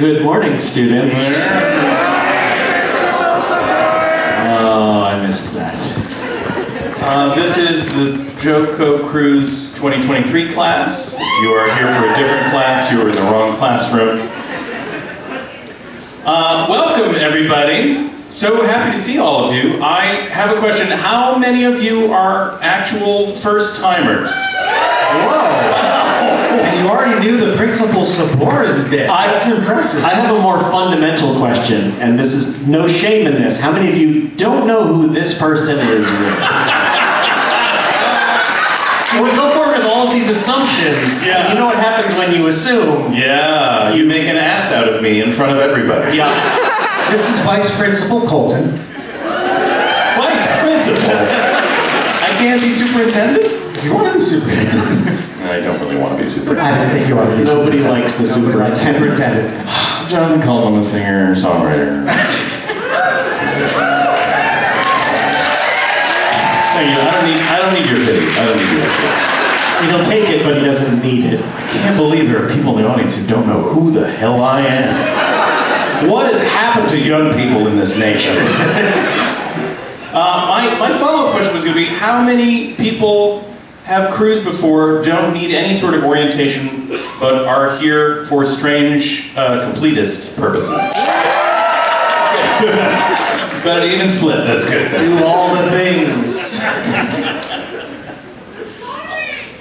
Good morning, students. Oh, I missed that. Uh, this is the Joco Cruise 2023 class. If you are here for a different class, you are in the wrong classroom. Uh, welcome, everybody. So happy to see all of you. I have a question. How many of you are actual first already knew the principal supported it. I- That's impressive. I have a more fundamental question, and this is no shame in this. How many of you don't know who this person is? We go forward with all of these assumptions. Yeah. You know what happens when you assume. Yeah, you make an ass out of me in front of everybody. Yeah. This is Vice Principal Coulton. Vice principal. I can't be superintendent? If you want to be superintendent, I don't really want to be superintendent. I don't think you want to be Nobody superintendent. likes the Nobody likes superintendent. superintendent. I'm Jonathan Coulton, I'm a singer, songwriter. Thank you. I don't need. I don't need your pity. I don't need your pity. He'll take it, but he doesn't need it. I can't believe there are people in the audience who don't know who the hell I am. What has happened to young people in this nation? Uh, my my follow-up question was going to be: How many people have cruised before, don't need any sort of orientation, but are here for strange uh, completist purposes? Good. But even split. That's good. That's Do all the things.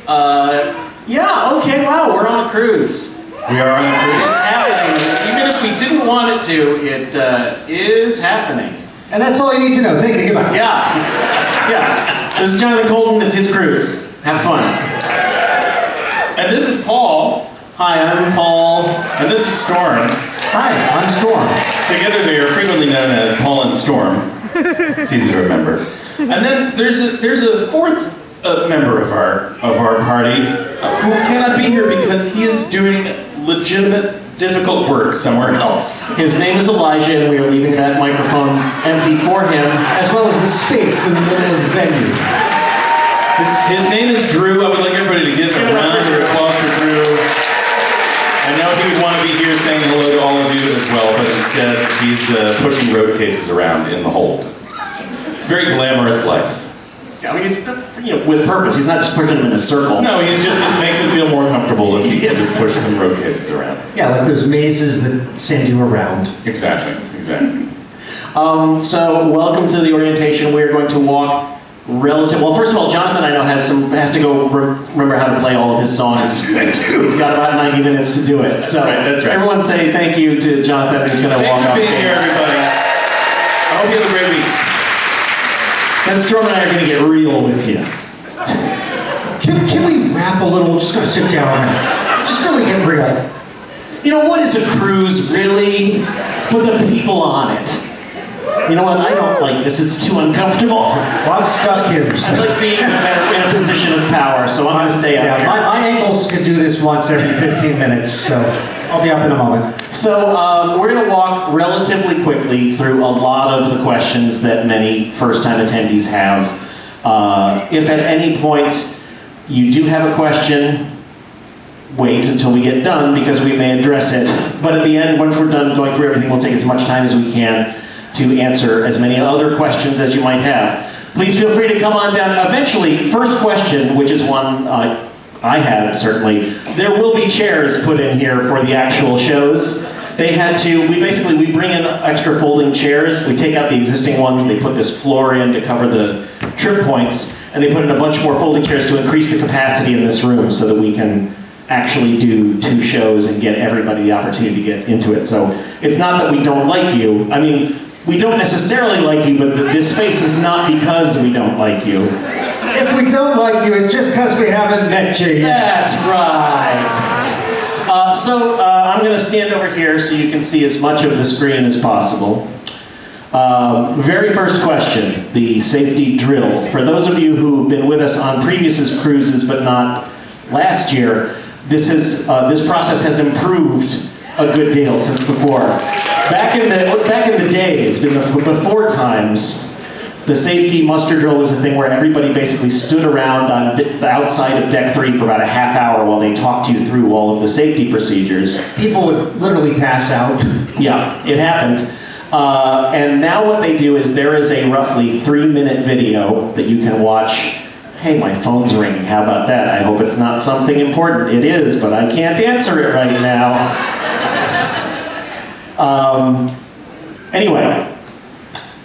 uh, yeah, okay, wow, we're on a cruise. We are on a cruise. It's happening. Even if we didn't want it to, it uh, is happening. And that's all you need to know. Thank you. Goodbye. Yeah. Yeah. This is Jonathan Coulton, it's his cruise. Have fun. And this is Paul, Hi, I'm Paul. and this is Storm. Hi, I'm Storm. Together they are frequently known as Paul and Storm. It's easy to remember. And then there's a, there's a fourth uh, member of our of our party uh, who cannot be here because he is doing legitimate difficult work somewhere else. His name is Elijah, and we are leaving that microphone empty for him. As well as the space in the middle of the venue. His, his name is Drew. I would like everybody to give a round of applause for Drew. I know he would want to be here saying hello to all of you as well, but instead he's uh, pushing road cases around in the hold. Very glamorous life. Yeah, I mean, it's you know with purpose. He's not just pushing them in a circle. No, he just it makes him feel more comfortable if he can just push some road cases around. Yeah, like those mazes that send you around. Exactly, exactly. Um, so welcome to the orientation. We're going to walk relative. Well, first of all, Jonathan I know has some has to go re- remember how to play all of his songs. He's got about 90 minutes to do it. So right, that's right. everyone say thank you to Jonathan who's going to walk Thanks for off. being here, everybody. I hope you have a great week. And Storm and I are going to get real with you. Can, can we rap a little? We're just gonna sit down just really get real. You know what is a cruise really? Put the people on it. You know what? I don't like this. It's too uncomfortable. Well, I'm stuck here. So. I like being in a, in a position of power, so I'm going to stay out Yeah, here. my, my ankles could do this once every 15 minutes, so I'll be up in a moment. So um, we're going to walk relatively quickly through a lot of the questions that many first-time attendees have. Uh, if at any point you do have a question, wait until we get done because we may address it. But at the end, once we're done going through everything, we'll take as much time as we can to answer as many other questions as you might have. Please feel free to come on down. Eventually, first question, which is one uh, I had certainly, there will be chairs put in here for the actual shows. They had to, we basically, we bring in extra folding chairs, we take out the existing ones, they put this floor in to cover the trip points, and they put in a bunch more folding chairs to increase the capacity in this room so that we can actually do two shows and get everybody the opportunity to get into it. So it's not that we don't like you. I mean, we don't necessarily like you, but this space is not because we don't like you. If we don't like you, it's just because we haven't met you yet. That's right. Uh, so uh, I'm going to stand over here so you can see as much of the screen as possible. Um, very first question, the safety drill. For those of you who've been with us on previous cruises but not last year, this, is, uh, this process has improved a good deal since before. Back in the, back in the days, before times, the safety muster drill was a thing where everybody basically stood around on the outside of deck three for about a half hour while they talked you through all of the safety procedures. People would literally pass out. Yeah, it happened. Uh, and now what they do is there is a roughly three minute video that you can watch. Hey, my phone's ringing. How about that? I hope it's not something important. It is, but I can't answer it right now. Um, anyway,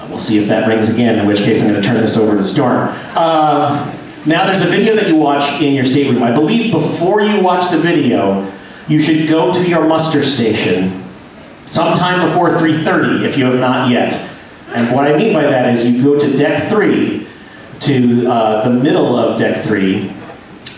we'll see if that rings again, in which case I'm going to turn this over to Storm. Uh, now, there's a video that you watch in your stateroom. I believe before you watch the video, you should go to your muster station sometime before 3.30 if you have not yet. And what I mean by that is you go to deck 3, to uh, the middle of deck 3,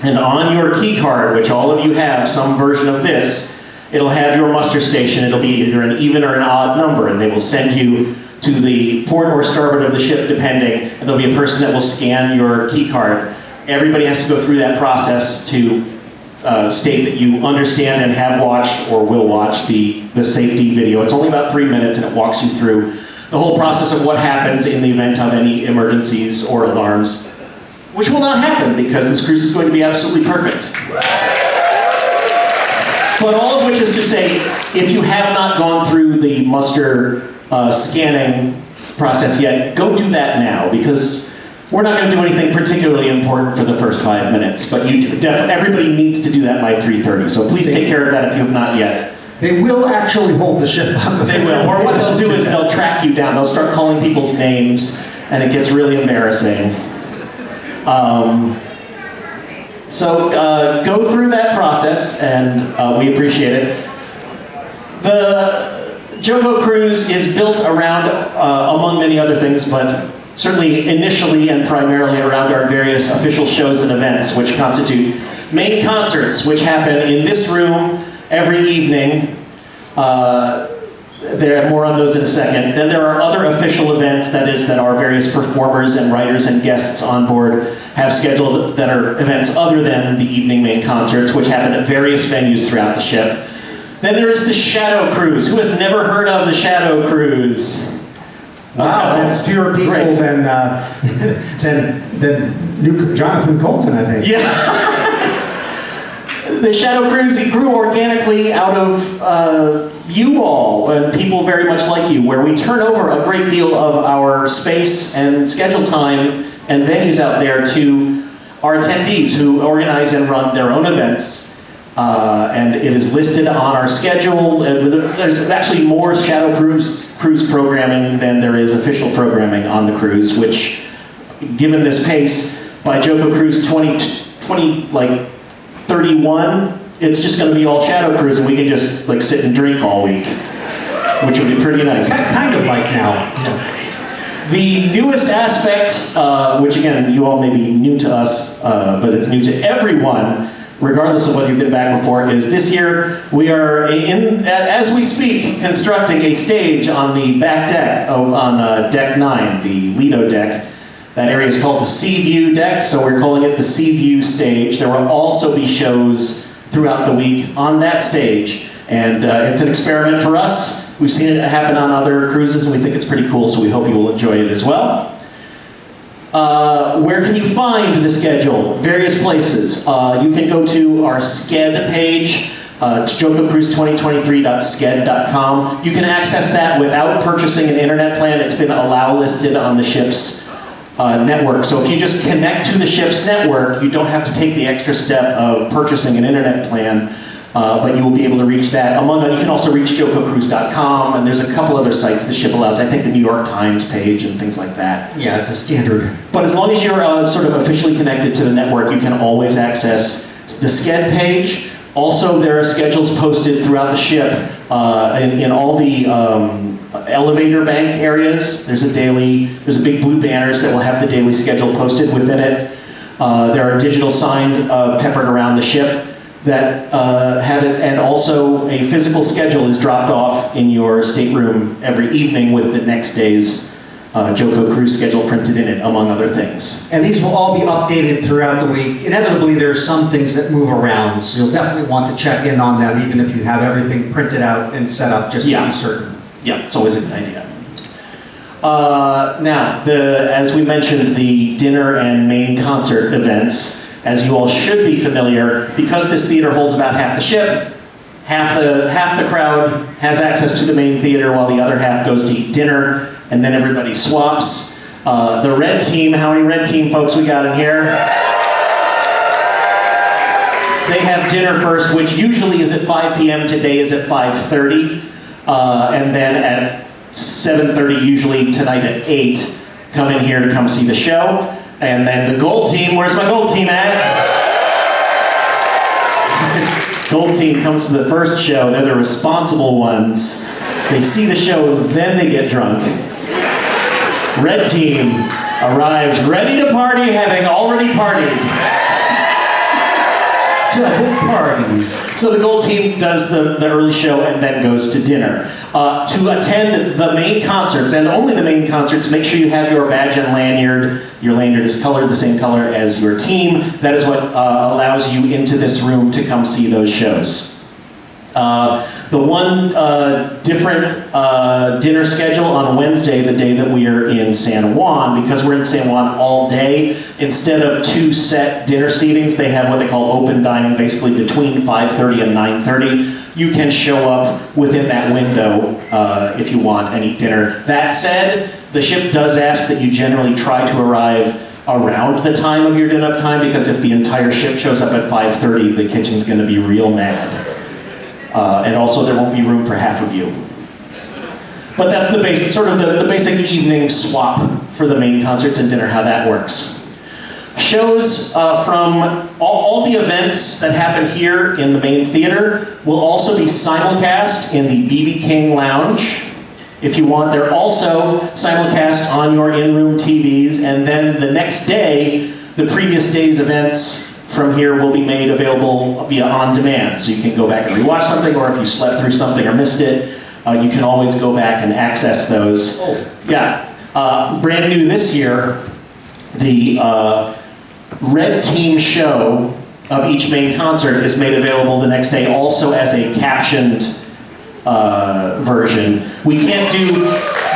and on your key card, which all of you have some version of this, it'll have your muster station. It'll be either an even or an odd number, and they will send you to the port or starboard of the ship, depending, and there'll be a person that will scan your key card. Everybody has to go through that process to uh, state that you understand and have watched or will watch the, the safety video. It's only about three minutes and it walks you through the whole process of what happens in the event of any emergencies or alarms, which will not happen because this cruise is going to be absolutely perfect. But all of which is to say, if you have not gone through the muster uh, scanning process yet, go do that now because we're not going to do anything particularly important for the first five minutes. But you def- everybody needs to do that by 3:30. So please take care of that if you have not yet. They will actually hold the ship on the They will. Or what they'll do is they'll track you down. They'll start calling people's names, and it gets really embarrassing. Um, so uh, go through that process, and uh, we appreciate it. The JoCo Cruise is built around, uh, among many other things, but certainly initially and primarily around our various official shows and events, which constitute main concerts, which happen in this room every evening. Uh, there more on those in a second. Then there are other official events, that is, that our various performers and writers and guests on board have scheduled that are events other than the evening main concerts, which happen at various venues throughout the ship. Then there is the Shadow Cruise. Who has never heard of the Shadow Cruise? Wow, Okay. that's fewer people Great. than, uh, than, than New Jonathan Coulton, I think. Yeah. the Shadow Cruise grew organically out of uh, you all and people very much like you, where we turn over a great deal of our space and schedule time and venues out there to our attendees who organize and run their own events. Uh, and it is listed on our schedule. Uh, There's actually more Shadow Cruise, cruise programming than there is official programming on the cruise, which given this pace, by JoCo Cruise 20, 20 like 31, it's just going to be all Shadow Cruise, and we can just like sit and drink all week, which would be pretty nice. Kind kind of like now. The newest aspect, uh, which again you all may be new to us, uh, but it's new to everyone, regardless of whether you've been back before, is this year we are in, as we speak, constructing a stage on the back deck of on uh, deck nine, the Lido deck. That area is called the Sea View deck, so we're calling it the Sea View stage. There will also be shows throughout the week on that stage, and uh, it's an experiment for us. We've seen it happen on other cruises, and we think it's pretty cool, so we hope you will enjoy it as well. Uh, where can you find the schedule? Various places. Uh, you can go to our Sched page, uh, jococruise2023.sched.com. You can access that without purchasing an internet plan. It's been allow listed on the ship's uh, network. So if you just connect to the ship's network, you don't have to take the extra step of purchasing an internet plan. Uh, but you will be able to reach that. Among you can also reach jococruise.com, and there's a couple other sites the ship allows. I think the New York Times page and things like that. Yeah, it's a standard. But as long as you're uh, sort of officially connected to the network, you can always access the Sched page. Also, there are schedules posted throughout the ship uh, in, in all the um, elevator bank areas. There's a daily, there's a big blue banners that will have the daily schedule posted within it. Uh, there are digital signs uh, peppered around the ship that uh, have it, and also a physical schedule is dropped off in your stateroom every evening with the next day's uh, JoCo cruise schedule printed in it, among other things. And these will all be updated throughout the week. Inevitably, there are some things that move around, so you'll definitely want to check in on them, even if you have everything printed out and set up, just to Yeah. be certain. Yeah, it's always a good idea. Uh, now, the as we mentioned, the dinner and main concert events, as you all should be familiar, because this theater holds about half the ship. Half the half the crowd has access to the main theater, while the other half goes to eat dinner, and then everybody swaps. Uh, the red team, how many red team folks we got in here? They have dinner first, which usually is at 5 p.m. Today is at 5:30, uh, and then at 7:30, usually tonight at 8, come in here to come see the show. And then the gold team, where's my gold team at? gold team comes to the first show. They're the responsible ones. They see the show, then they get drunk. Red team arrives ready to party, having already partied. Parties. So the gold team does the, the early show and then goes to dinner. Uh, to attend the main concerts, and only the main concerts, make sure you have your badge and lanyard. Your lanyard is colored the same color as your team. That is what uh, allows you into this room to come see those shows. Uh, the one uh, different uh, dinner schedule on Wednesday, the day that we are in San Juan, because we're in San Juan all day, instead of two set dinner seatings, they have what they call open dining, basically between 5.30 and 9.30. You can show up within that window uh, if you want and eat dinner. That said, the ship does ask that you generally try to arrive around the time of your dinner time, because if the entire ship shows up at 5.30, the kitchen's going to be real mad. Uh, and also there won't be room for half of you. But that's the basic, sort of the, the basic evening swap for the main concerts and dinner, how that works. Shows uh, from all, all the events that happen here in the main theater will also be simulcast in the BB King Lounge. If you want, they're also simulcast on your in-room TVs, and then the next day, the previous day's events from here will be made available via on demand. So you can go back and rewatch something, or if you slept through something or missed it, uh, you can always go back and access those. Oh. Yeah. Uh, brand new this year, the uh, red team show of each main concert is made available the next day also as a captioned uh, version. We can't do,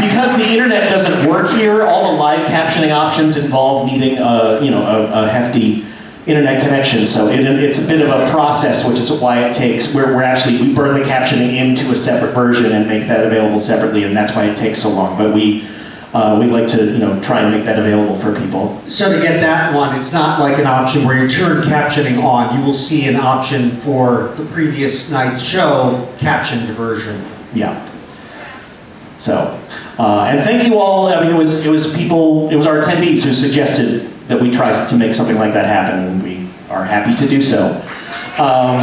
because the internet doesn't work here, all the live captioning options involve needing a, you know, a, a hefty internet connection. So it, it's a bit of a process, which is why it takes, we're, we're actually, we burn the captioning into a separate version and make that available separately, and that's why it takes so long. But we, uh, we like to, you know, try and make that available for people. So to get that one, it's not like an option where you turn captioning on. You will see an option for the previous night's show, captioned version. Yeah. So, uh, and thank you all. I mean, it was it was people, it was our attendees who suggested that we try to make something like that happen, and we are happy to do so. Um,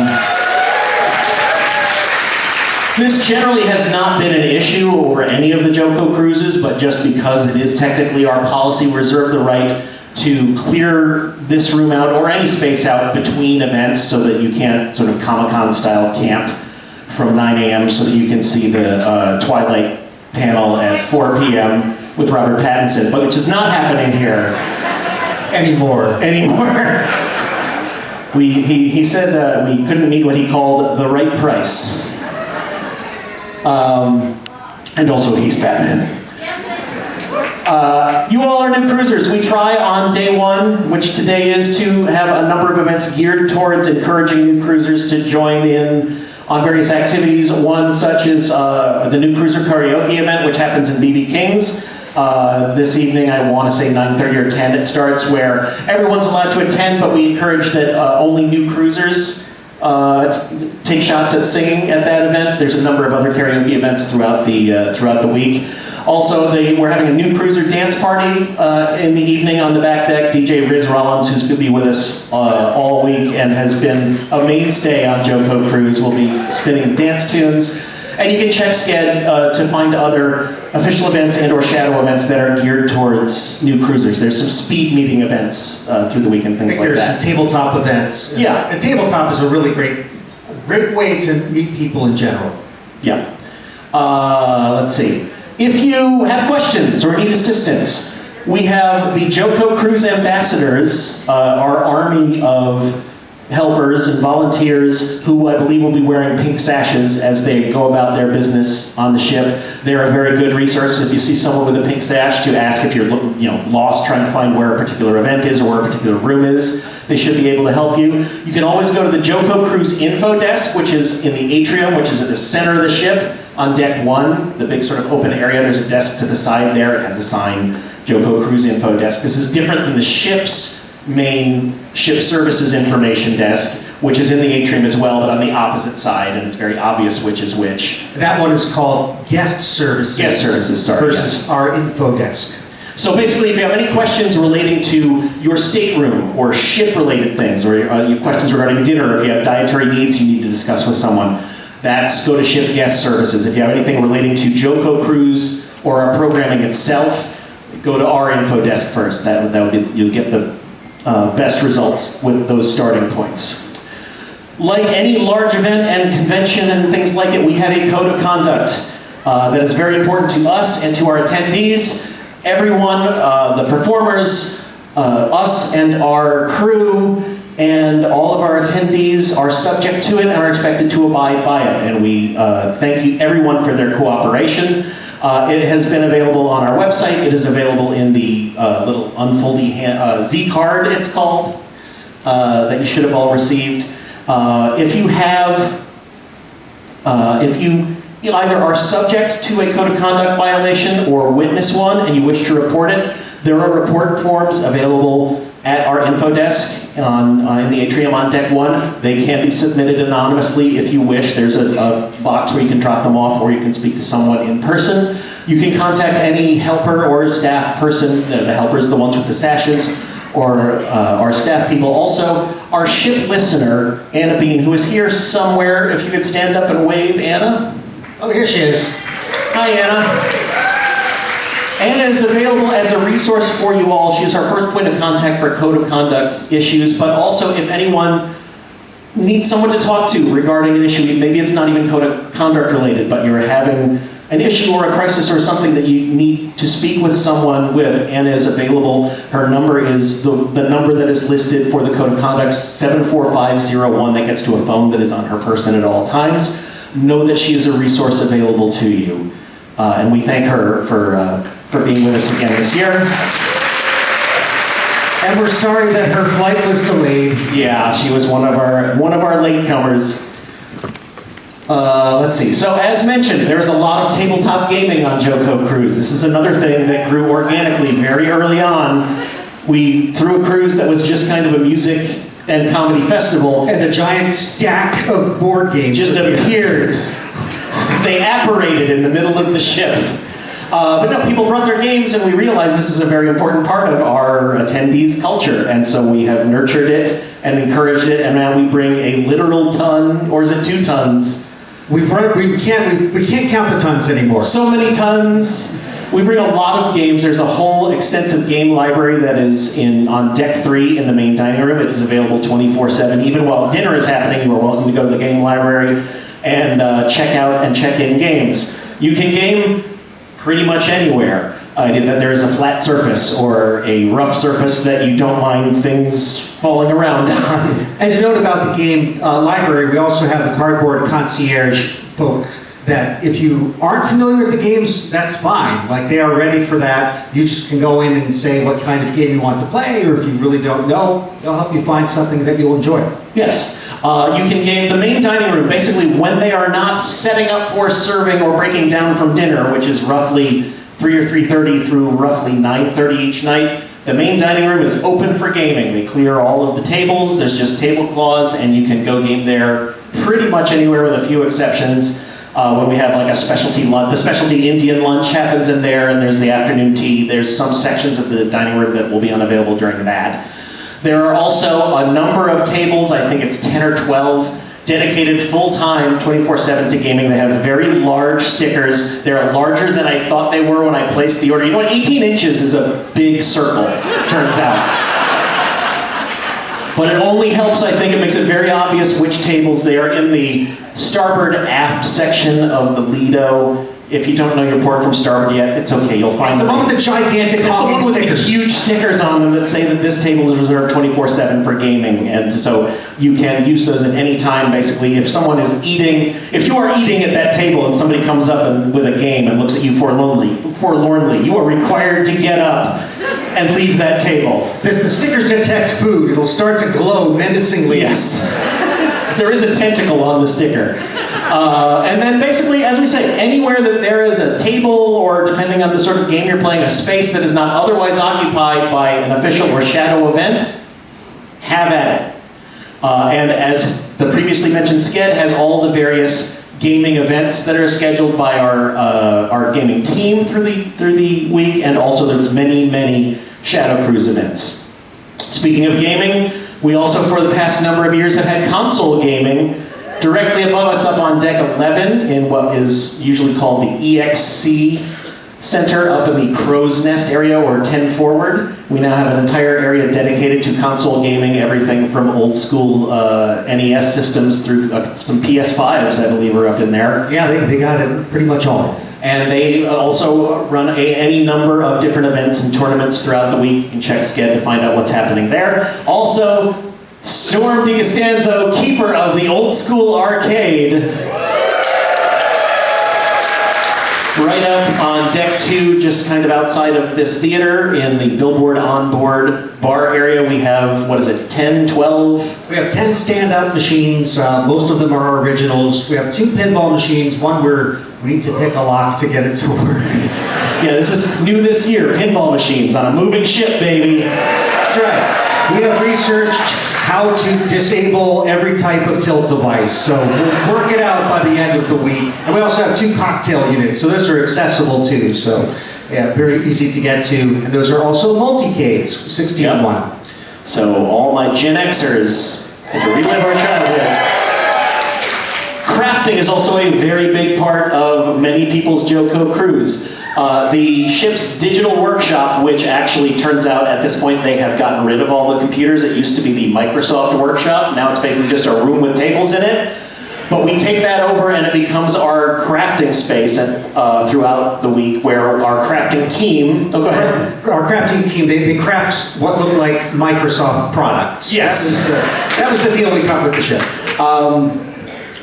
this generally has not been an issue over any of the JoCo cruises, but just because it is technically our policy, we reserve the right to clear this room out or any space out between events so that you can't sort of Comic-Con style camp from 9 a.m. so that you can see the uh, Twilight panel at 4 p.m. with Robert Pattinson, but which is not happening here Anymore. anymore. we, he, he said uh, we couldn't meet what he called the right price. Um, and also he's Batman. Uh, you all are new cruisers. We try on day one, which today is, to have a number of events geared towards encouraging new cruisers to join in on various activities. One such is uh, the new cruiser karaoke event, which happens in BB King's. Uh, this evening, I want to say 9:30 or 10. It starts where everyone's allowed to attend, but we encourage that uh, only new cruisers uh, take shots at singing at that event. There's a number of other karaoke events throughout the uh, throughout the week. Also, they, we're having a new cruiser dance party uh, in the evening on the back deck. DJ Riz Rollins, who's going to be with us uh, all week and has been a mainstay on JoCo Cruise, will be spinning dance tunes. And you can check Sched uh, to find other official events and or shadow events that are geared towards new cruisers. There's some speed meeting events uh, through the weekend, things like there's that. some tabletop events. Yeah. And tabletop is a really great, great way to meet people in general. Yeah. Uh, let's see. If you have questions or need assistance, we have the JoCo Cruise Ambassadors, uh, our army of helpers and volunteers who I believe will be wearing pink sashes as they go about their business on the ship. They're a very good resource if you see someone with a pink sash to ask if you're you know lost trying to find where a particular event is or where a particular room is. They should be able to help you. You can always go to the JoCo Cruise info desk, which is in the atrium, which is at the center of the ship on deck one, the big sort of open area. There's a desk to the side there. It has a sign JoCo Cruise info desk. This is different than the ship's main ship services information desk, which is in the atrium as well, but on the opposite side, and it's very obvious which is which. That one is called guest services. Guest services, sorry, Versus yes. our info desk. So basically, if you have any questions relating to your stateroom or ship-related things, or uh, your questions regarding dinner, if you have dietary needs you need to discuss with someone, that's go to Ship Guest Services. If you have anything relating to JoCo Cruise or our programming itself, go to our info desk first. That, would- that would be, you'll get the uh, best results with those starting points. Like any large event and convention and things like it, we have a code of conduct uh, that is very important to us and to our attendees. Everyone, uh, the performers, uh, us and our crew, and all of our attendees are subject to it and are expected to abide by it. And we uh, thank you everyone for their cooperation. Uh, it has been available on our website. It is available in the uh, little unfoldy hand, uh, Z card, it's called uh, that you should have all received. Uh, if you have, uh, if you, you either are subject to a code of conduct violation or witness one and you wish to report it, there are report forms available at our info desk on, uh, in the atrium on deck one. They can be submitted anonymously if you wish. There's a, a box where you can drop them off or you can speak to someone in person. You can contact any helper or staff person. The the helper is the ones with the sashes or uh, our staff people. Also, our ship listener, Anna Bean, who is here somewhere. If you could stand up and wave, Anna. Oh, here she is. Hi, Anna. Anna is available as a resource for you all. She is our first point of contact for code of conduct issues, but also if anyone needs someone to talk to regarding an issue, maybe it's not even code of conduct related, but you're having an issue or a crisis or something that you need to speak with someone with, Anna is available. Her number is the, the number that is listed for the code of conduct, 74501, that gets to a phone that is on her person at all times. Know that she is a resource available to you. Uh, and we thank her for, uh, for being with us again this year. And we're sorry that her flight was delayed. Yeah, she was one of our one of our latecomers. Uh, let's see. So as mentioned, there's a lot of tabletop gaming on JoCo Cruise. This is another thing that grew organically very early on. We threw a cruise that was just kind of a music and comedy festival. And a giant stack of board games. Just appeared. They apparated in the middle of the ship. Uh, but no, people brought their games, and we realized this is a very important part of our attendees' culture, and so we have nurtured it and encouraged it, and now we bring a literal ton, or is it two tons? We've run, we can't we, we can't count the tons anymore. So many tons. We bring a lot of games. There's a whole extensive game library that is in on deck three in the main dining room. It is available 24/7. Even while dinner is happening, you are welcome to go to the game library and uh, check out and check in games. You can game pretty much anywhere. Uh, that there is a flat surface or a rough surface that you don't mind things falling around on. As a note about the game uh, library, we also have the cardboard concierge folk that if you aren't familiar with the games, that's fine. Like they are ready for that. You just can go in and say what kind of game you want to play, or if you really don't know, they'll help you find something that you'll enjoy. Yes. Uh, you can game the main dining room basically when they are not setting up for serving or breaking down from dinner, which is roughly 3 or 3.30 through roughly 9.30 each night. The main dining room is open for gaming. They clear all of the tables. There's just tablecloths, and you can go game there pretty much anywhere with a few exceptions. Uh, when we have like a specialty lunch, the specialty Indian lunch happens in there, and there's the afternoon tea. There's some sections of the dining room that will be unavailable during that. There are also a number of tables, I think it's 10 or 12, dedicated full-time 24-7 to gaming. They have very large stickers. They're larger than I thought they were when I placed the order. You know what, 18 inches is a big circle, turns out. But it only helps, I think, it makes it very obvious which tables they are in the starboard aft section of the Lido If you don't know your port from starboard yet, it's okay. You'll find It's the one with the gigantic It's the one with the huge stickers on them that say that this table is reserved 24/7 for gaming, and so you can use those at any time. Basically, if someone is eating, if you are eating at that table and somebody comes up and, with a game and looks at you forlornly, forlornly, you are required to get up and leave that table. The, the stickers detect food. It'll start to glow menacingly. Yes. there is a tentacle on the sticker. Uh, and then basically, as we say, anywhere that there is a table or depending on the sort of game you're playing, a space that is not otherwise occupied by an official or shadow event, have at it. Uh, and as the previously mentioned Sched has all the various gaming events that are scheduled by our uh, our gaming team through the through the week, and also there's many many Shadow Cruise events. Speaking of gaming, we also for the past number of years have had console gaming directly above us up on deck 11 in what is usually called the EXC Center up in the Crow's Nest area or 10 forward. We now have an entire area dedicated to console gaming, everything from old school uh, NES systems through uh, some PS5s, I believe, are up in there. Yeah, they, they got it pretty much all. And they also run a, any number of different events and tournaments throughout the week. You can check Sched to find out what's happening there. Also, Storm DiCostanzo, keeper of the old school arcade. Right up on deck two, just kind of outside of this theater, in the billboard onboard bar area, we have, what is it, 10, 12? We have 10 standout machines. Uh, most of them are originals. We have two pinball machines. One where we need to pick a lock to get it to work. Yeah, this is new this year, pinball machines on a moving ship, baby. That's right. We have researched how to disable every type of tilt device. So we'll work it out by the end of the week. And we also have two cocktail units. So those are accessible too. So yeah, very easy to get to. And those are also multi-cades, 16 Yep. 1. So all my Gen Xers get to relive our childhood. Crafting is also a very big part of many people's JoCo cruise. Uh, the ship's digital workshop, which actually turns out at this point they have gotten rid of all the computers. It used to be the Microsoft workshop. Now it's basically just a room with tables in it. But we take that over and it becomes our crafting space uh, throughout the week where our crafting team. Oh, go ahead. Our crafting team, they, they craft what look like Microsoft products. Yes. That was the, that was the deal we cut with the ship.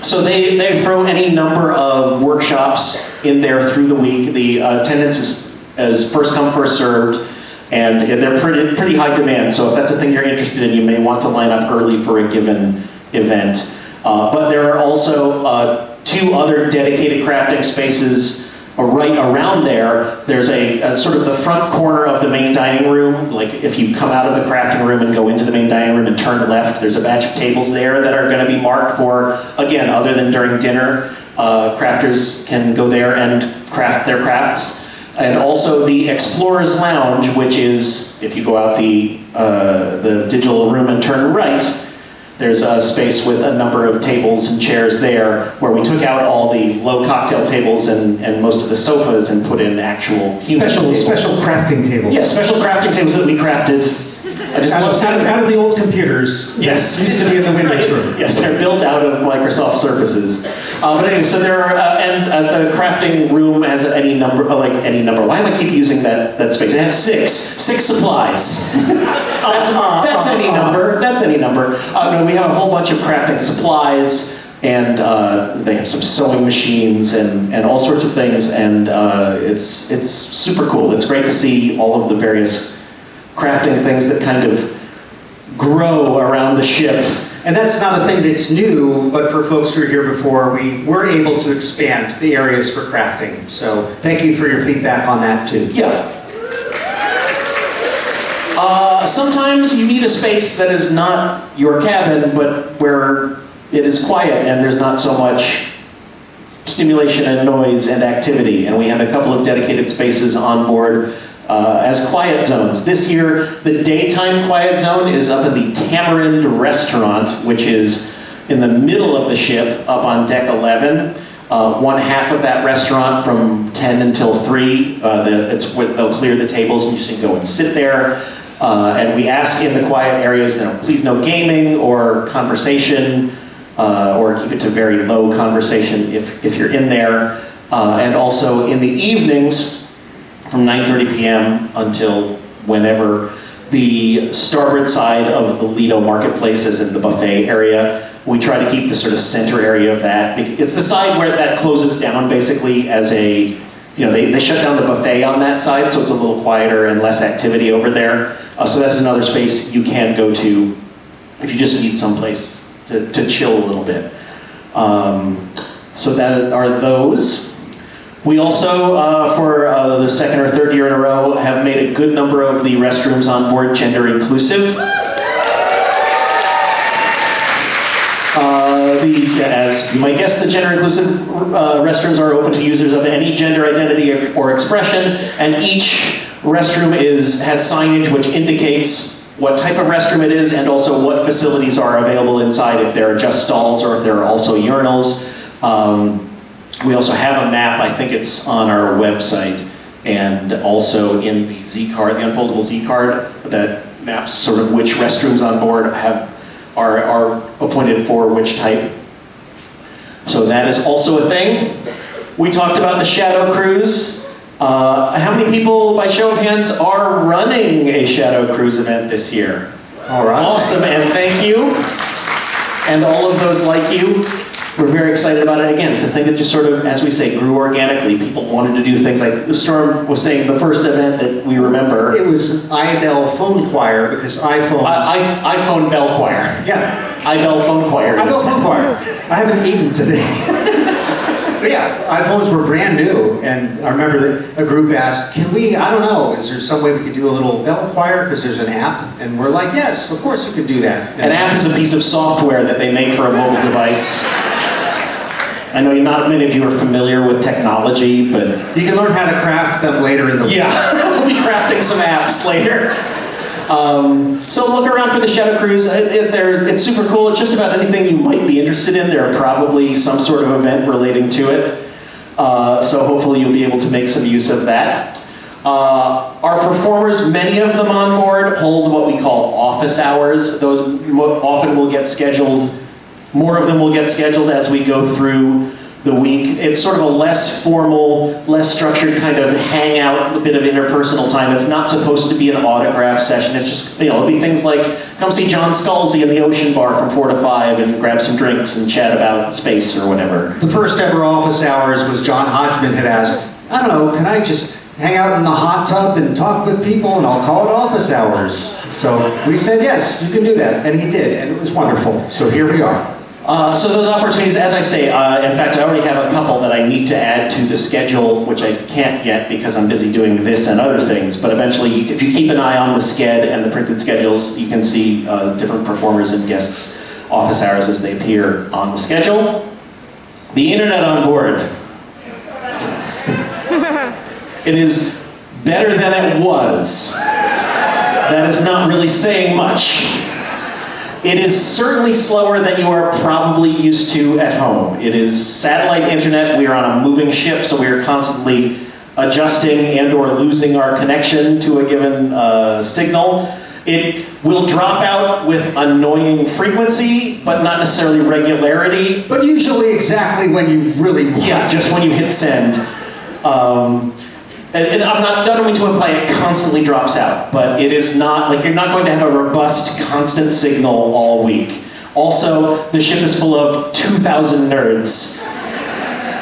So they, they throw any number of workshops in there through the week. The uh, attendance is, is first come, first served, and they're pretty, pretty high demand. So if that's a thing you're interested in, you may want to line up early for a given event. Uh, but there are also uh, two other dedicated crafting spaces right around there. There's a, a sort of the front corner of the main dining room. Like if you come out of the crafting room and go into the main dining room and turn left, there's a batch of tables there that are going to be marked for, again, other than during dinner, uh, crafters can go there and craft their crafts. And also the Explorer's Lounge, which is, if you go out the, uh, the digital room and turn right, there's a space with a number of tables and chairs there where we took out all the low cocktail tables and, and most of the sofas and put in actual human Special, tables. special crafting tables. Yeah, special crafting tables that we crafted. I just Out love of, out of- out of the old computers. Yes. Used to be in the Windows room. Yes, they're built Microsoft Surfaces. Uh, but anyway, so there are, uh, and uh, the crafting room has any number, uh, like any number. Why do I keep using that, that space? It has six, six supplies. that's, that's any number, that's any number. Uh, no, we have a whole bunch of crafting supplies, and uh, they have some sewing machines and, and all sorts of things, and uh, it's, it's super cool. It's great to see all of the various crafting things that kind of grow around the ship. And that's not a thing that's new, but for folks who were here before, we were able to expand the areas for crafting. So thank you for your feedback on that too. Yeah. Uh, sometimes you need a space that is not your cabin, but where it is quiet and there's not so much stimulation and noise and activity. And we have a couple of dedicated spaces on board uh, as quiet zones. This year, the daytime quiet zone is up in the Tamarind Restaurant, which is in the middle of the ship, up on deck 11. Uh, one half of that restaurant from 10 until 3, uh, the, it's, they'll clear the tables and you can go and sit there. Uh, and we ask in the quiet areas, you know, please no gaming or conversation, uh, or keep it to very low conversation if, if you're in there. Uh, and also in the evenings, from 9:30 p.m. until whenever, the starboard side of the Lido Marketplace is in the buffet area. We try to keep the sort of center area of that. It's the side where that closes down basically as a, you know, they, they shut down the buffet on that side, so it's a little quieter and less activity over there. Uh, so that's another space you can go to if you just need someplace to, to chill a little bit. Um, so that are those. We also, uh, for uh, the second or third year in a row, have made a good number of the restrooms on board gender inclusive. Uh, as you might guess, the gender inclusive uh, restrooms are open to users of any gender identity or, or expression, and each restroom is has signage which indicates what type of restroom it is and also what facilities are available inside, if there are just stalls or if there are also urinals. Um, we also have a map, I think it's on our website, and also in the Z card, the unfoldable Z card that maps sort of which restrooms on board have are, are appointed for which type. So that is also a thing. We talked about the Shadow Cruise. Uh, how many people, by show of hands, are running a Shadow Cruise event this year? All right. Awesome, and thank you. And all of those like you. We're very excited about it. Again, it's a thing that just sort of, as we say, grew organically. People wanted to do things like the Storm was saying, the first event that we remember. It was IBell phone choir because iPhones. I, I, iPhone Bell Choir. yeah, iBell Phone Choir. IBell phone choir. I haven't eaten today. but yeah, iPhones were brand new, and I remember that a group asked, "Can we? I don't know. Is there some way we could do a little bell choir because there's an app?" And we're like, "Yes, of course you could do that." An app is a piece of software that they make for a mobile device. I know not many of you are familiar with technology, but You can learn how to craft them later in the week. yeah, we'll be crafting some apps later. Um, so look around for the Shadow Cruise. It, it, it's super cool. It's just about anything you might be interested in. There are probably some sort of event relating to it. Uh, so hopefully you'll be able to make some use of that. Uh, our performers, many of them on board, hold what we call office hours. Those often will get scheduled, more of them will get scheduled as we go through the week. It's sort of a less formal, less structured kind of hangout, a bit of interpersonal time. It's not supposed to be an autograph session. It's just, you know, it'll be things like come see John Scalzi in the Ocean Bar from 4 to 5 and grab some drinks and chat about space or whatever. The first ever office hours was John Hodgman had asked, I don't know, can I just hang out in the hot tub and talk with people and I'll call it office hours? So we said, yes, you can do that. And he did, and it was wonderful. So here we are. Uh, so those opportunities, as I say, uh, in fact, I already have a couple that I need to add to the schedule, which I can't yet because I'm busy doing this and other things. But eventually, if you keep an eye on the sched and the printed schedules, you can see uh, different performers and guests' office hours as they appear on the schedule. The internet on board. it is better than it was. That is not really saying much. It is certainly slower than you are probably used to at home. It is satellite internet. We are on a moving ship, so we are constantly adjusting and or losing our connection to a given uh, signal. It will drop out with annoying frequency, but not necessarily regularity. But usually exactly when you really want. Yeah, just when you hit send. Um, and, and I'm not, I don't mean to imply it constantly drops out, but it is not, like, you're not going to have a robust, constant signal all week. Also, the ship is full of 2,000 nerds.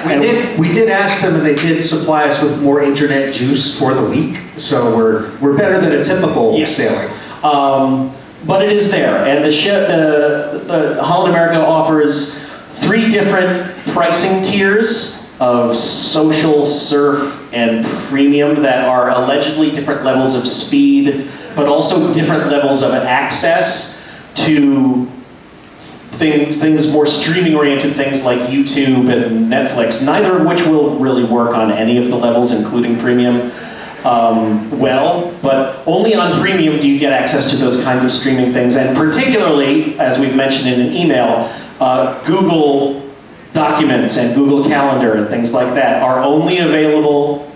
We did, we did ask them and they did supply us with more internet juice for the week. So we're, we're better than a typical Yes. sailing. Um, but it is there, and the ship, the, the Holland America offers three different pricing tiers of social, surf, and premium that are allegedly different levels of speed, but also different levels of access to things, things more streaming oriented things like YouTube and Netflix, neither of which will really work on any of the levels, including premium, um, well, but only on premium do you get access to those kinds of streaming things. And particularly, as we've mentioned in an email, uh, Google Documents and Google Calendar and things like that are only available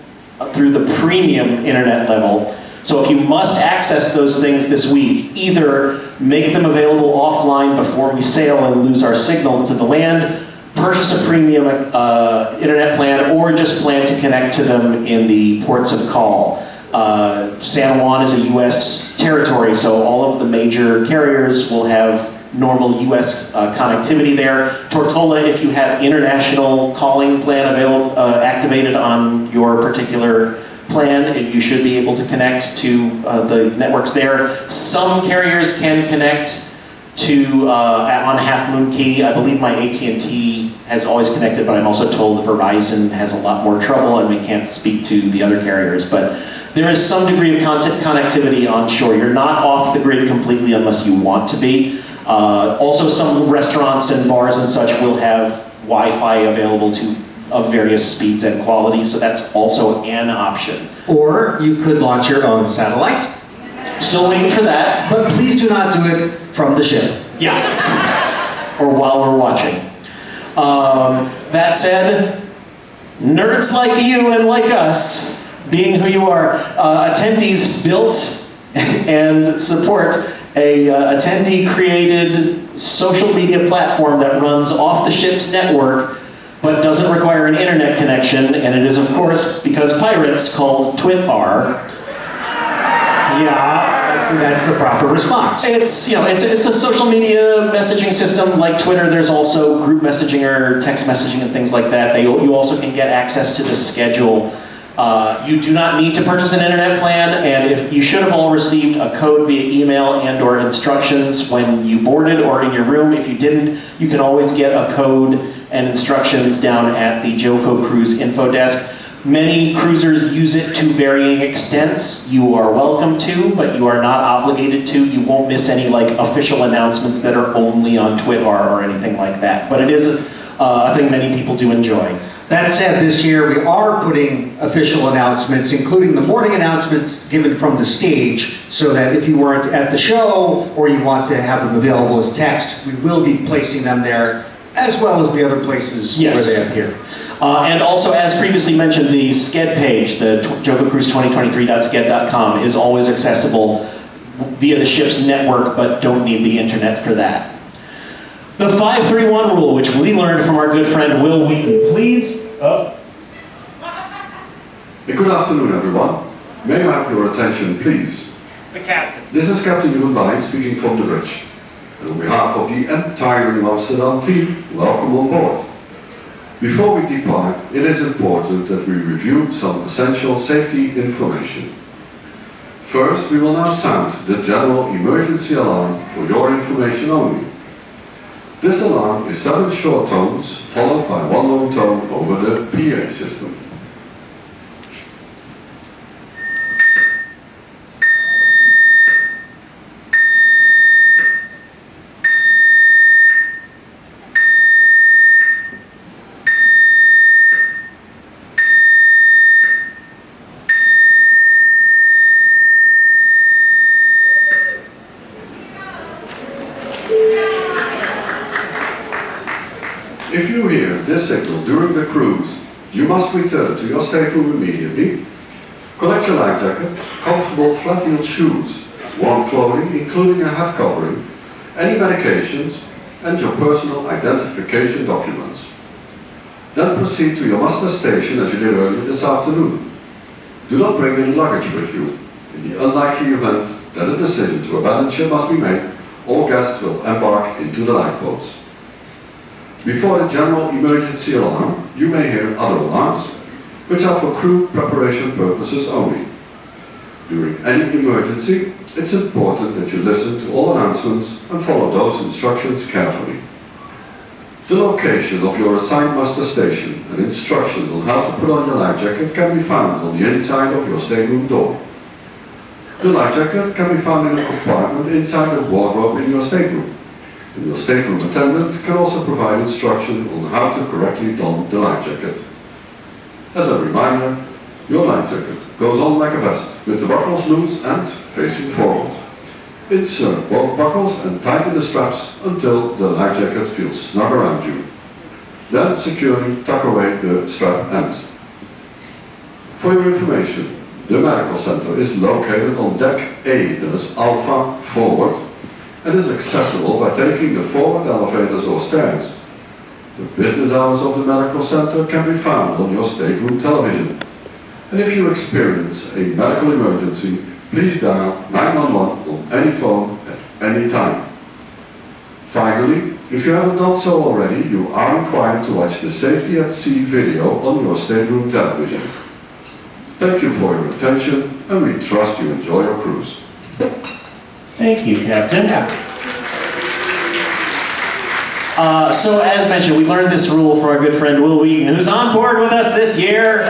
through the premium internet level. So if you must access those things this week, either make them available offline before we sail and lose our signal to the land, purchase a premium uh, internet plan or just plan to connect to them in the ports of call. Uh, San Juan is a U.S. territory, so all of the major carriers will have normal U.S. Uh, connectivity there. Tortola, if you have international calling plan available, uh, activated on your particular plan, you should be able to connect to uh, the networks there. Some carriers can connect to uh, on Half Moon Cay. I believe my AT&T has always connected, but I'm also told that Verizon has a lot more trouble, and we can't speak to the other carriers. But there is some degree of content connectivity on shore. You're not off the grid completely unless you want to be. Uh, also, some restaurants and bars and such will have Wi-Fi available to of various speeds and qualities, so that's also an option. Or you could launch your own satellite, Still waiting for that. but please do not do it from the ship. Yeah. or while we're watching. Um, that said, nerds like you and like us, being who you are, uh, attendees built and support a uh, attendee created social media platform that runs off the ship's network but doesn't require an internet connection, and it is, of course, because pirates called Twitarr. Yeah, that's, that's the proper response. It's you know it's it's a social media messaging system like Twitter. There's also group messaging or text messaging and things like that. They you also can get access to the schedule. Uh, you do not need to purchase an internet plan, and if you should have all received a code via email and/or instructions when you boarded or in your room. If you didn't, you can always get a code and instructions down at the JoCo Cruise info desk. Many cruisers use it to varying extents. You are welcome to, but you are not obligated to. You won't miss any like official announcements that are only on Twitarr or anything like that. But it is uh, a thing many people do enjoy. That said, this year we are putting official announcements, including the morning announcements given from the stage, so that if you weren't at the show or you want to have them available as text, we will be placing them there, as well as the other places Yes. where they appear. Uh, and also, as previously mentioned, the Sched page, the jococruise2023.sched.com, is always accessible via the ship's network, but don't need the internet for that. The 531 rule, which we learned from our good friend Wil Wheaton. Please, oh, Good afternoon, everyone. May I have your attention, please? it's the captain. This is Captain Jeroen Bijn speaking from the bridge. And on behalf of the entire Amsterdam team, welcome on board. Before we depart, it is important that we review some essential safety information. First, we will now sound the general emergency alarm for your information only. This alarm is seven short tones, followed by one long tone over the PA system. If you hear this signal during the cruise, you must return to immediately. Collect your life jacket, comfortable flat-heeled shoes, warm clothing including a hat covering, any medications, and your personal identification documents. Then proceed to your muster station as you did earlier this afternoon. Do not bring any luggage with you. In the unlikely event that a decision to abandon ship must be made, all guests will embark into the lifeboats. Before the general emergency alarm, you may hear other alarms, which are for crew preparation purposes only. During any emergency, it's important that you listen to all announcements and follow those instructions carefully. The location of your assigned muster station and instructions on how to put on your life jacket can be found on the inside of your stateroom door. The life jacket can be found in a compartment inside the wardrobe in your stateroom. And your stateroom attendant can also provide instruction on how to correctly don the life jacket. As a reminder, your life jacket goes on like a vest, with the buckles loose and facing forward. Insert uh, both buckles and tighten the straps until the life jacket feels snug around you. Then securely tuck away the strap ends. For your information, the medical center is located on deck A, that is Alpha Forward, and is accessible by taking the forward elevators or stairs. The business hours of the medical center can be found on your stateroom television. And if you experience a medical emergency, please dial 911 on any phone at any time. Finally, if you haven't done so already, you are required to watch the Safety at Sea video on your stateroom television. Thank you for your attention, and we trust you enjoy your cruise. Thank you, Captain. Uh, so, as mentioned, we learned this rule for our good friend Wil Wheaton, who's on board with us this year.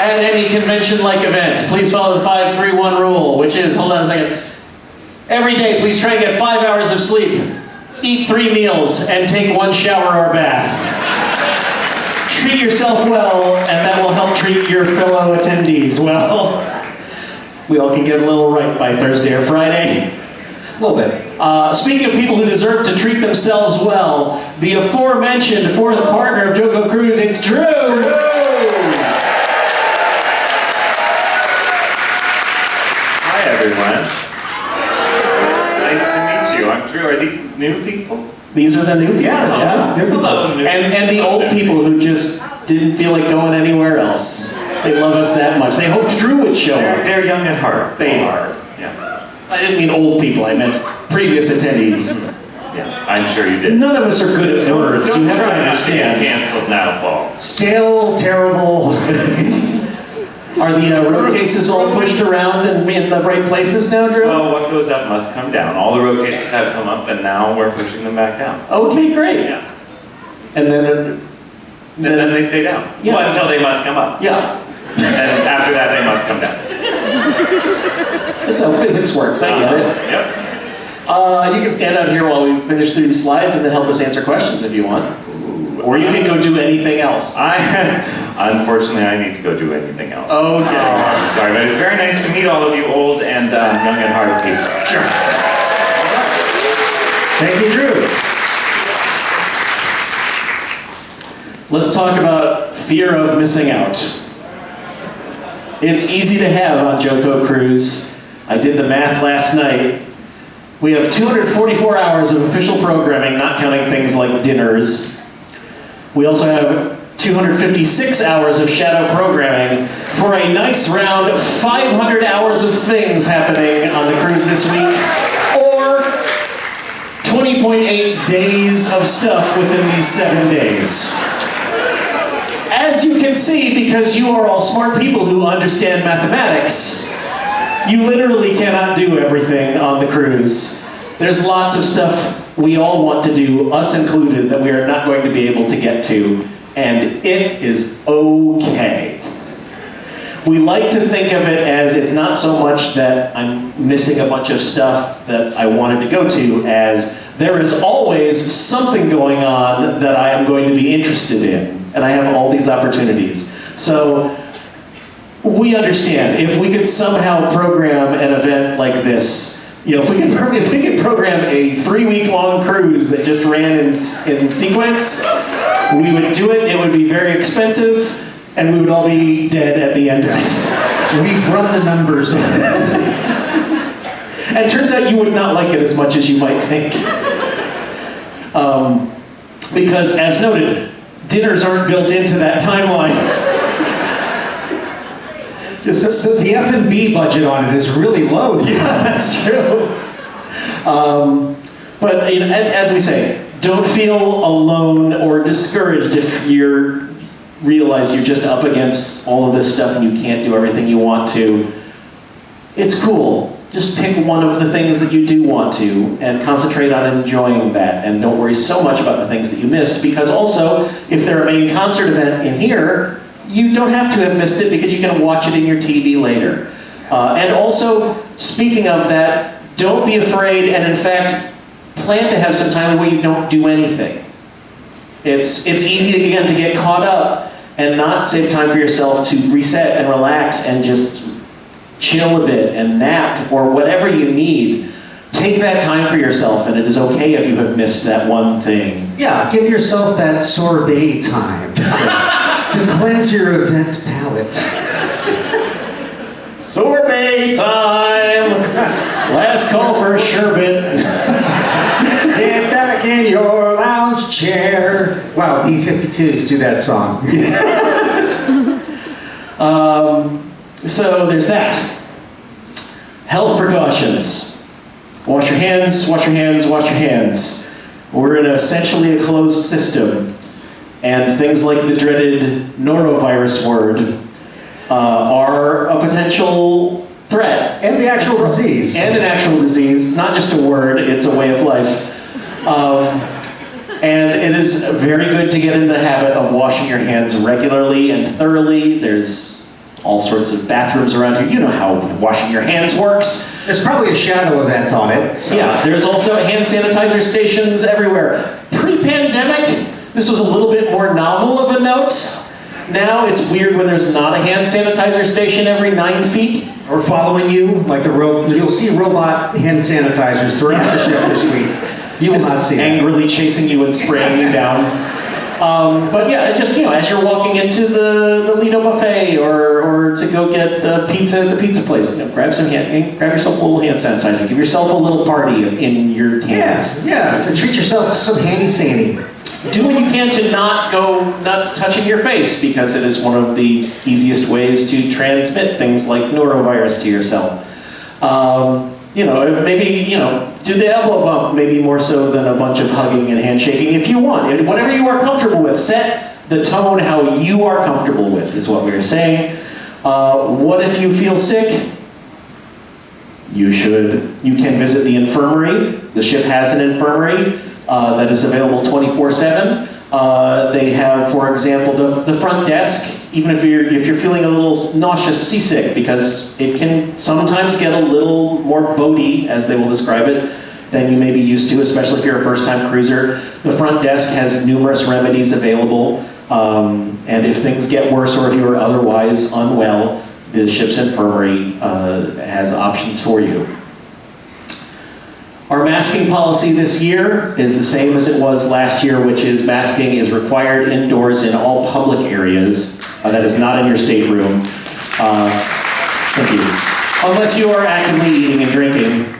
At any convention-like event, please follow the 531 rule, which is, hold on a second. Every day, please try and get five hours of sleep, eat three meals, and take one shower or bath. Treat yourself well, and that will help treat your fellow attendees well. We all can get a little right by Thursday or Friday. A little bit. Uh, speaking of people who deserve to treat themselves well, the aforementioned fourth partner of JoCo Cruise, it's Drew. Hi, everyone. Nice to meet you. I'm Drew. Are these new people? These are the new people. Yeah, they're- Hello, And, and the old people who just didn't feel like going anywhere else. They love us that much. They hoped Drew would show They're, up. they're young at heart. They are. Yeah. I didn't mean old people, I meant previous attendees. Yeah. I'm sure you did. None of us are good at words. You Don't have to try not understand. canceled now, Paul. Still terrible. Are the uh, road cases all pushed around and in the right places now, Drew? Well, what goes up must come down. All the road cases have come up, and now we're pushing them back down. Okay, great. Yeah. And then, uh, And then they stay down. Yeah. Well, until they must come up. yeah, And after that, they must come down. that's how physics works. I get it. Yep. Uh, you can stand out here while we finish through these slides and then help us answer questions if you want. Or you can go do anything else. I, unfortunately, I need to go do anything else. Okay. Oh, I'm sorry, but it's very nice to meet all of you old and um, young at heart people. Sure. Thank you, Drew. Let's talk about fear of missing out. It's easy to have on JoCo Cruise. I did the math last night. We have 244 hours of official programming, not counting things like dinners. We also have 256 hours of shadow programming for a nice round 500 hours of things happening on the cruise this week. Or 20.8 days of stuff within these seven days. As you can see, because you are all smart people who understand mathematics, you literally cannot do everything on the cruise. There's lots of stuff we all want to do, us included, that we are not going to be able to get to, and it is okay. We like to think of it as it's not so much that I'm missing a bunch of stuff that I wanted to go to, as there is always something going on that I am going to be interested in, and I have all these opportunities. So we understand if we could somehow program an event like this. You know, if we could, pro- if we could program a three-week-long cruise that just ran in, in sequence, we would do it. It would be very expensive, and we would all be dead at the end of it. We've run the numbers on it. And it turns out you would not like it as much as you might think. Um, because, as noted, dinners aren't built into that timeline. The the F and B budget on it is really low. Yeah, that's true. Um, but you know, as we say, don't feel alone or discouraged if you realize you're just up against all of this stuff and you can't do everything you want to. It's cool. Just pick one of the things that you do want to and concentrate on enjoying that and don't worry so much about the things that you missed because also if they're a main concert event in here, you don't have to have missed it because you can watch it in your TV later. Uh, and also, speaking of that, don't be afraid and in fact, plan to have some time where you don't do anything. It's, it's easy again to get caught up and not save time for yourself to reset and relax and just chill a bit and nap or whatever you need. Take that time for yourself, and it is okay if you have missed that one thing. Yeah, give yourself that sorbet time to, cleanse your event palate. Sorbet time! Last call for a sherbet. Sit back. back in your lounge chair. Wow, E52s do that song. Um, so there's that. Health precautions. Wash your hands, wash your hands, wash your hands. We're in essentially a closed system. And things like the dreaded norovirus word uh, are a potential threat. And the actual disease. And an actual disease, not just a word, it's a way of life. Um, and it is very good to get in the habit of washing your hands regularly and thoroughly. There's all sorts of bathrooms around here. You know how washing your hands works. There's probably a shadow event on it. so- Yeah, there's also hand sanitizer stations everywhere. Pre-pandemic, this was a little bit more novel of a note. Now it's weird when there's not a hand sanitizer station every nine feet. Or following you, like the ro- you'll see robot hand sanitizers throughout the ship this week. You will not see angrily chasing you and spraying you down. Um, but yeah, just you know, as you're walking into the, the Lido buffet or, or to go get uh, pizza at the pizza place, you know, grab some hand, grab yourself a little hand sanitizer. Give yourself a little party in your hands. Yeah, yeah. Treat yourself to some handy sandy. Do what you can to not go nuts touching your face because it is one of the easiest ways to transmit things like norovirus to yourself. Um, you know, maybe, you know, do the elbow bump maybe more so than a bunch of hugging and handshaking if you want. And Whatever you are comfortable with, set the tone how you are comfortable with is what we are saying. Uh, what if you feel sick? you should you can visit the infirmary the ship has an infirmary uh, that is available 24-7 uh, they have for example the, the front desk even if you're if you're feeling a little nauseous seasick because it can sometimes get a little more boaty as they will describe it than you may be used to especially if you're a first-time cruiser the front desk has numerous remedies available um, and if things get worse or if you are otherwise unwell the ship's infirmary uh, has options for you. Our masking policy this year is the same as it was last year, which is masking is required indoors in all public areas. Uh, that is not in your stateroom. Uh, thank you. Unless you are actively eating and drinking.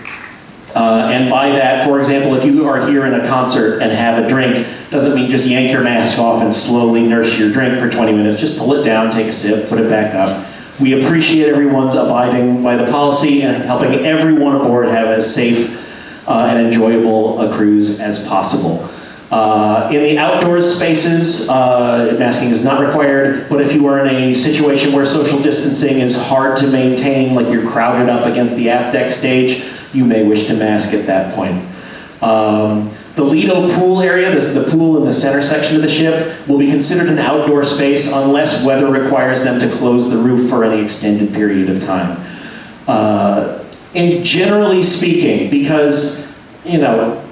Uh, and by that, for example, if you are here in a concert and have a drink, doesn't mean just yank your mask off and slowly nurse your drink for 20 minutes. Just pull it down, take a sip, put it back up. We appreciate everyone's abiding by the policy and helping everyone aboard have a safe uh, and enjoyable a cruise as possible. Uh, in the outdoor spaces, uh, masking is not required, but if you are in a situation where social distancing is hard to maintain, like you're crowded up against the aft deck stage, you may wish to mask at that point. Um, the Lido pool area, the, the pool in the center section of the ship, will be considered an outdoor space unless weather requires them to close the roof for any extended period of time. Uh, and generally speaking, because, you know,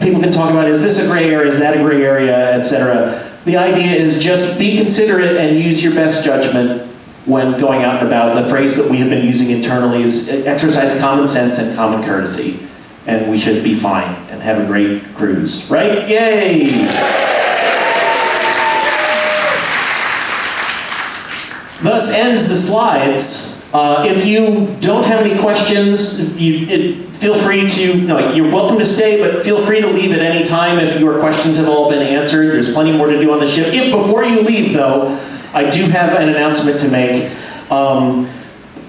people can talk about is this a gray area, is that a gray area, etc. The idea is just be considerate and use your best judgment when going out and about. The phrase that we have been using internally is uh, exercise common sense and common courtesy and we should be fine and have a great cruise, right? Yay! Thus ends the slides. Uh, if you don't have any questions, you, it, feel free to, no, you're welcome to stay, but feel free to leave at any time if your questions have all been answered. There's plenty more to do on the ship. If, before you leave, though, I do have an announcement to make. Um,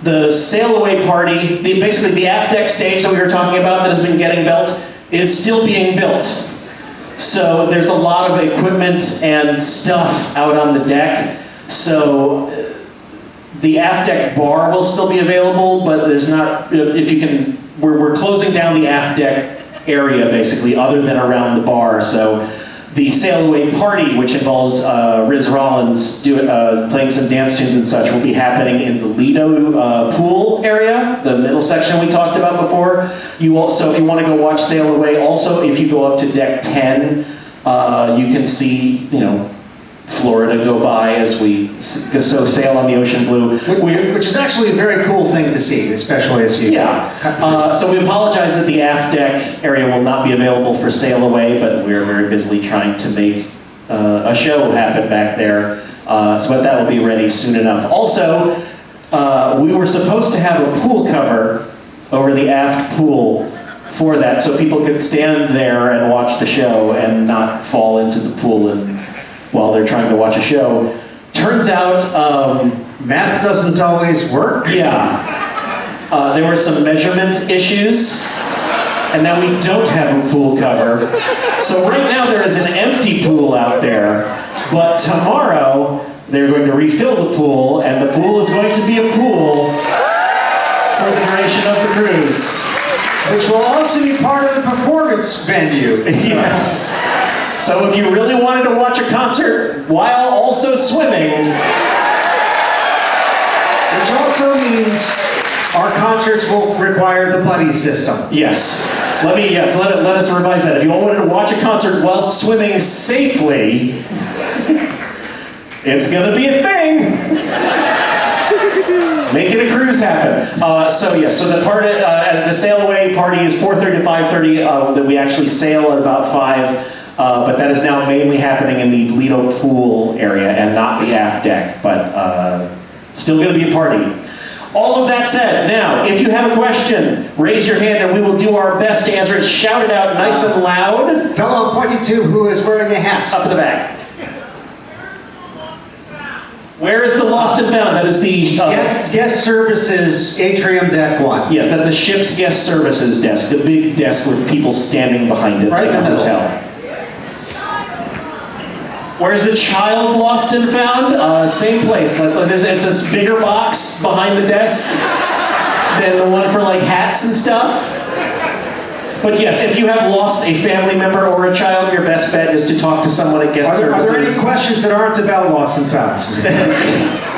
the sail away party, the, basically the aft deck stage that we were talking about that has been getting built, is still being built. So there's a lot of equipment and stuff out on the deck. So the aft deck bar will still be available, but there's not, if you can, we're, we're closing down the aft deck area basically, other than around the bar. So the Sail Away Party, which involves uh, Riz Rollins do, uh, playing some dance tunes and such, will be happening in the Lido uh, pool area, the middle section we talked about before. You also, if you want to go watch Sail Away, also if you go up to deck 10, uh, you can see, you know, Florida go by as we so sail on the ocean blue. We're- Which is actually a very cool thing to see, especially as you. yeah. Uh, so we apologize that the aft deck area will not be available for sail away, but we're very busily trying to make uh, a show happen back there. Uh, so but that will be ready soon enough. Also, uh, we were supposed to have a pool cover over the aft pool for that, so people could stand there and watch the show and not fall into the pool and, while they're trying to watch a show. Turns out, um, Math doesn't always work. yeah, uh, there were some measurement issues, and now we don't have a pool cover. So right now there is an empty pool out there, but tomorrow they're going to refill the pool, and the pool is going to be a pool for the duration of the cruise. Which will also be part of the performance venue. Yes. So if you really wanted to watch a concert while also swimming, Which also means our concerts will require the buddy system. yes. Let me yes, let, it, let us revise that. If you wanted to watch a concert while swimming safely, it's gonna be a thing. Making a cruise happen. Uh, so yes, so the part uh, the sail away party is 4:30 to 5:30. Uh, that we actually sail at about five. Uh, but that is now mainly happening in the Lido pool area and not the aft deck. But uh, still going to be a party. All of that said, now, if you have a question, raise your hand and we will do our best to answer it. Shout it out nice and loud. Fellow pointing to who is wearing a hat. Up in the back. Where is the lost and found? That is the uh, Guest, guest services atrium deck one. yes, that's the ship's guest services desk, the big desk with people standing behind it, Right like in a the hotel. Where's the child lost and found? Uh, same place. Like, like there's, it's this bigger box behind the desk than the one for like hats and stuff. But yes, if you have lost a family member or a child, your best bet is to talk to someone at guest Are there, are there any services. questions that aren't about lost and founds?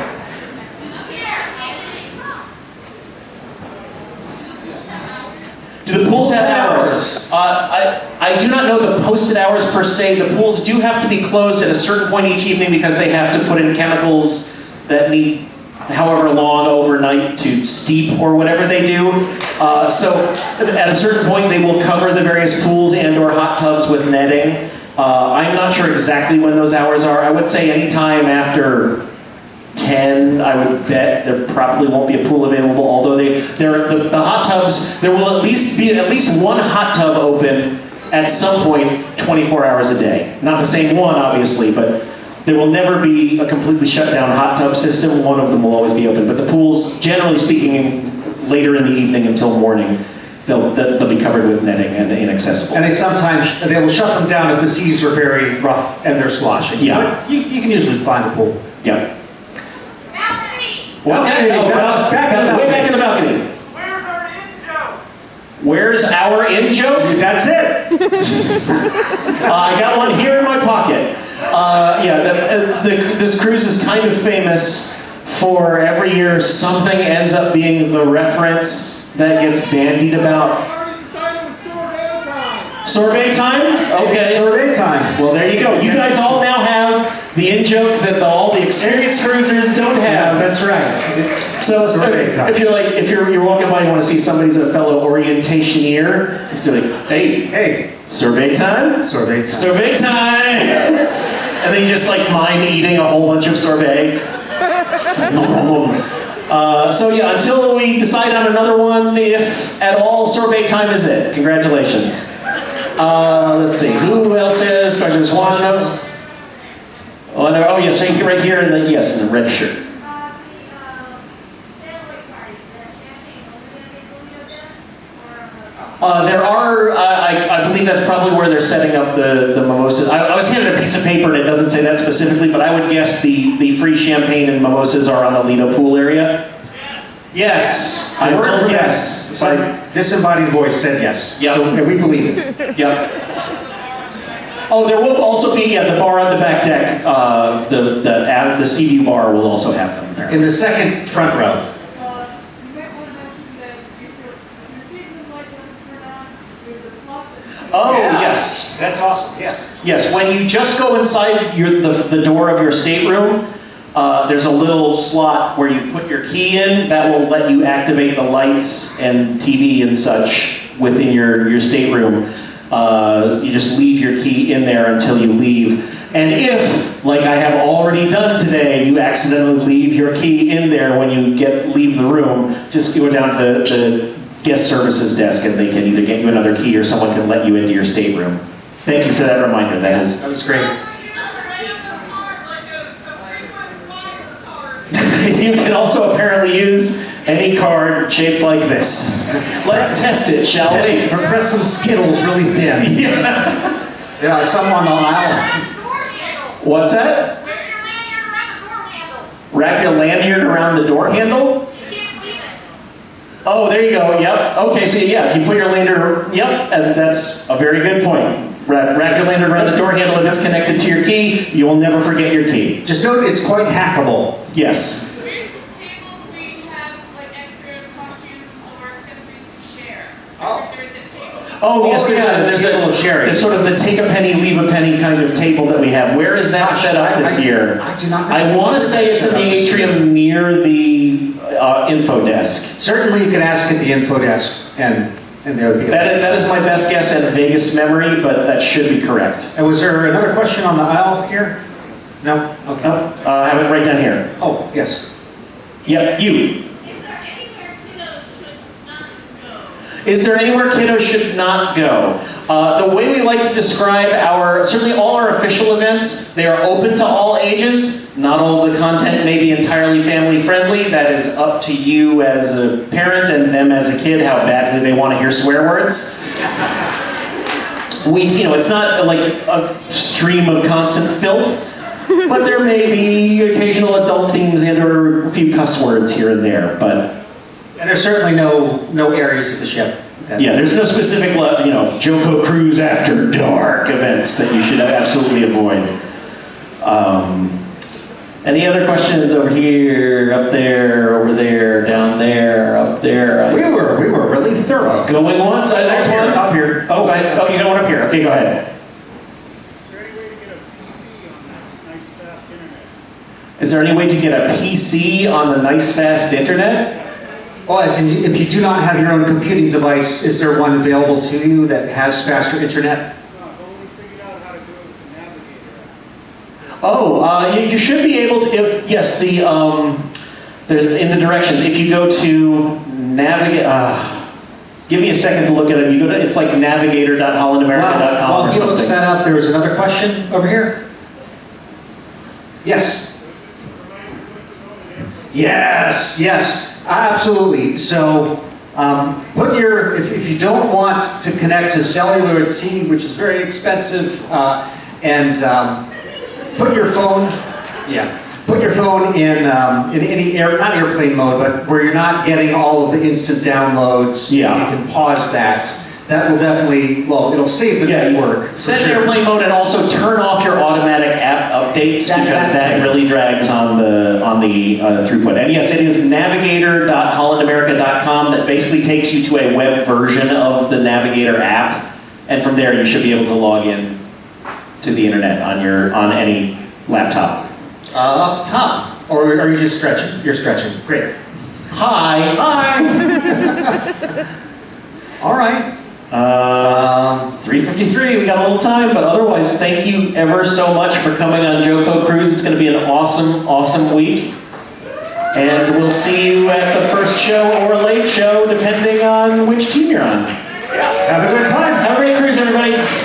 the pools have hours? Uh, I, I do not know the posted hours per se. The pools do have to be closed at a certain point each evening because they have to put in chemicals that need however long overnight to steep or whatever they do. Uh, so at a certain point, they will cover the various pools and or hot tubs with netting. Uh, I'm not sure exactly when those hours are. I would say anytime after 10, I would bet there probably won't be a pool available, although they, there, the, the hot tubs, there will at least be at least one hot tub open at some point 24 hours a day. Not the same one, obviously, but there will never be a completely shut down hot tub system. One of them will always be open. But the pools, generally speaking, later in the evening until morning, they'll, they'll they'll be covered with netting and inaccessible. And they sometimes, they will shut them down if the seas are very rough and they're sloshing. Yeah. But you, you can usually find a pool. yeah. Balcony! What's Balcony, that? Oh, back- back in the way back in the balcony. Where's our in joke? Where's our in joke? That's it. Uh, I got one here in my pocket. Uh, yeah, the, uh, the, this cruise is kind of famous for every year something ends up being the reference that gets bandied about. Already decided with sorbet time. Sorbet time? Okay. Survey time. Well, there you go. You guys all now have the in joke that the, all the experienced cruisers don't Yeah, have. that's right. So if you're like, if you're, you're walking by and you want to see somebody's a fellow orientationeer, just be like, hey, Hey, survey time? survey time. Sorbet time! and then you just like mime eating a whole bunch of sorbet. uh, so yeah, until we decide on another one, if at all, sorbet time is it. Congratulations. Uh, let's see, who else has questions? Knows? Oh, no, oh yes, right here- right here in the, yes, in the red shirt. Uh, there are, uh, I, I believe that's probably where they're setting up the, the mimosas. I, I was handed a piece of paper and it doesn't say that specifically, but I would guess the, the free champagne and mimosas are on the Lido pool area. Yes, I Word told from yes. that. My disembodied voice said yes. Yep. So, we believe it. Yep. Oh, there will also be, yeah, the bar on the back deck, uh, the, the, ad- the sea view bar will also have them apparently. In the second front row. Uh, you might want to mention that if your, your season light doesn't turn on, there's a slot. Oh, Yeah. yes. That's awesome, yes. Yes, when you just go inside your, the, the door of your stateroom, uh, there's a little slot where you put your key in that will let you activate the lights and TV and such within your, your stateroom. Uh, you just leave your key in there until you leave. And if, like I have already done today, you accidentally leave your key in there when you get leave the room, just go down to the, the guest services desk and they can either get you another key or someone can let you into your stateroom. Thank you for that reminder. That is That was great. you can also apparently use any card shaped like this. Let's test it, shall we? Or press some Skittles really thin. Yeah. Yeah, some on the aisle. What's that? Wear your lanyard around the door handle. Wrap your lanyard around the door handle? You can't leave it. Oh, there you go. Yep. Okay, so yeah, if you put your lanyard, yep, and that's a very good point. Wrap, wrap your lanyard around the door handle if it's connected to your key. You will never forget your key. Just note it's quite hackable. Yes. Here's some tables where you have like extra costumes or accessories to share. Oh. There is a table. Oh, yes, Oh, there's yeah, a, there's table a, of sharing. there's sort of the take a penny, leave a penny kind of table that we have. Where is that Gosh, set up I- this I- year? I do not. I want to say it's in the atrium near the uh, info desk. Certainly you can ask at the info desk and, and there would be. That is, that is my best guess and vaguest memory, but that should be correct. And was there another question on the aisle here? No? Okay. No, uh, I have it right down here. Oh, yes. Yep, you. Is there anywhere kiddos should not go? Is there anywhere kiddos should not go? Uh, the way we like to describe our, certainly all our official events, they are open to all ages. Not all the content may be entirely family friendly. That is up to you as a parent and them as a kid how badly they want to hear swear words. We, you know, it's not like a stream of constant filth, but there may be occasional adult themes and or a few cuss words here and there, but And there's certainly no, no areas of the ship. that- yeah, there's no specific, you know, JoCo Cruise after dark events that you should absolutely avoid. Um, any other questions over here, up there, over there, down there, up there? I- We were, we were really thorough. Going once, I next one. Up here. Oh, I, oh, you got one up here. Okay, go ahead. Is there any way to get a PC on that nice fast internet? Is there any way to get a PC on the nice fast internet? Oh, as in, if you do not have your own computing device, is there one available to you that has faster internet? No, I've only figured out how to do it with the Navigator app. Oh, uh, you, you should be able to. If, yes, the um, there's in the directions. If you go to navigate, uh, give me a second to look at it. You go to it's like navigator.hollandamerica.com While or he looks that up, there was another question over here? Yes. Yes, yes, absolutely. So, um, put your, if, if you don't want to connect to cellular at sea, which is very expensive, uh, and um, put your phone, yeah, put your phone in um, in any air, not airplane mode, but where you're not getting all of the instant downloads. Yeah. you can pause that. That will definitely, well, it'll save the Yeah, network. for Set sure. airplane mode and also turn off your automatic app updates That- because that that really drags on the on the uh, throughput. And yes, it is navigator.hollandamerica.com that basically takes you to a web version of the Navigator app, and from there you should be able to log in to the internet on your on any laptop. Uh, up top, or are you just stretching? You're stretching. Great. Hi. Hi. All right. Um, 3.53, we got a little time, but otherwise, thank you ever so much for coming on JoCo Cruise. It's going to be an awesome, awesome week. And we'll see you at the first show or late show, depending on which team you're on. Yeah, have a good time. Have a great cruise, everybody.